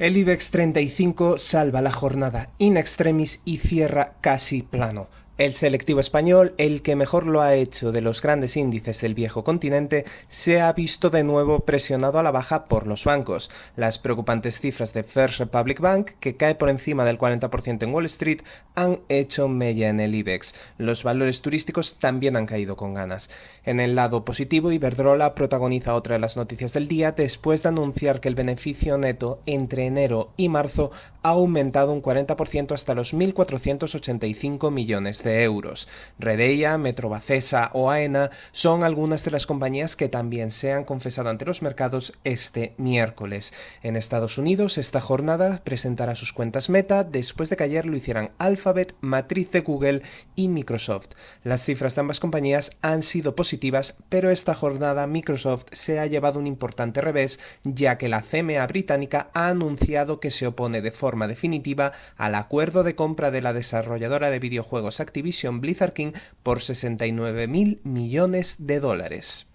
El IBEX 35 salva la jornada in extremis y cierra casi plano. El selectivo español, el que mejor lo ha hecho de los grandes índices del viejo continente, se ha visto de nuevo presionado a la baja por los bancos. Las preocupantes cifras de First Republic Bank, que cae por encima del 40% en Wall Street, han hecho mella en el IBEX. Los valores turísticos también han caído con ganas. En el lado positivo, Iberdrola protagoniza otra de las noticias del día después de anunciar que el beneficio neto entre enero y marzo ha aumentado un 40% hasta los 1.485 millones de euros. Redeia, Metrobacesa o AENA son algunas de las compañías que también se han confesado ante los mercados este miércoles. En Estados Unidos, esta jornada presentará sus cuentas Meta después de que ayer lo hicieran Alphabet, Matriz de Google y Microsoft. Las cifras de ambas compañías han sido positivas, pero esta jornada Microsoft se ha llevado un importante revés, ya que la CMA británica ha anunciado que se opone de forma definitiva al acuerdo de compra de la desarrolladora de videojuegos Activision Blizzard King por 69 mil millones de dólares.